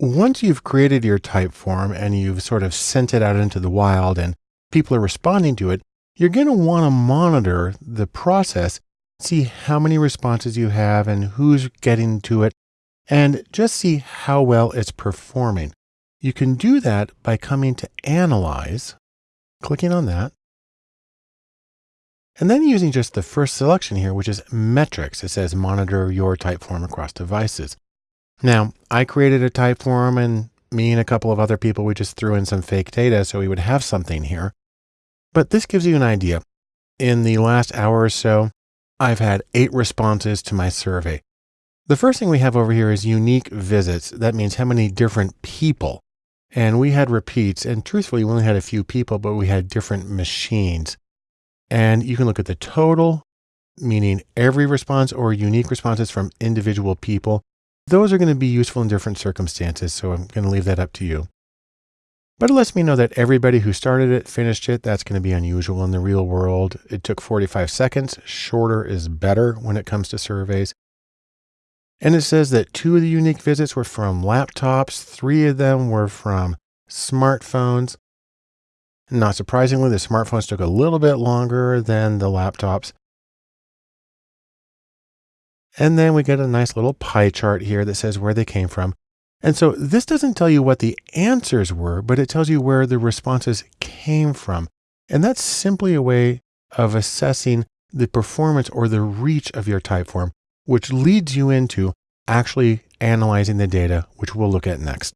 Once you've created your Typeform and you've sort of sent it out into the wild and people are responding to it, you're going to want to monitor the process, see how many responses you have and who's getting to it, and just see how well it's performing. You can do that by coming to Analyze, clicking on that, and then using just the first selection here, which is Metrics. It says Monitor your Typeform across devices. Now, I created a type for form and me and a couple of other people, we just threw in some fake data so we would have something here. But this gives you an idea. In the last hour or so, I've had eight responses to my survey. The first thing we have over here is unique visits. That means how many different people. And we had repeats, and truthfully, we only had a few people, but we had different machines. And you can look at the total, meaning every response or unique responses from individual people. Those are going to be useful in different circumstances, so I'm going to leave that up to you. But it lets me know that everybody who started it finished it. That's going to be unusual in the real world. It took 45 seconds. Shorter is better when it comes to surveys. And it says that two of the unique visits were from laptops, three of them were from smartphones. Not surprisingly, the smartphones took a little bit longer than the laptops. And then we get a nice little pie chart here that says where they came from. And so this doesn't tell you what the answers were, but it tells you where the responses came from. And that's simply a way of assessing the performance or the reach of your typeform, which leads you into actually analyzing the data, which we'll look at next.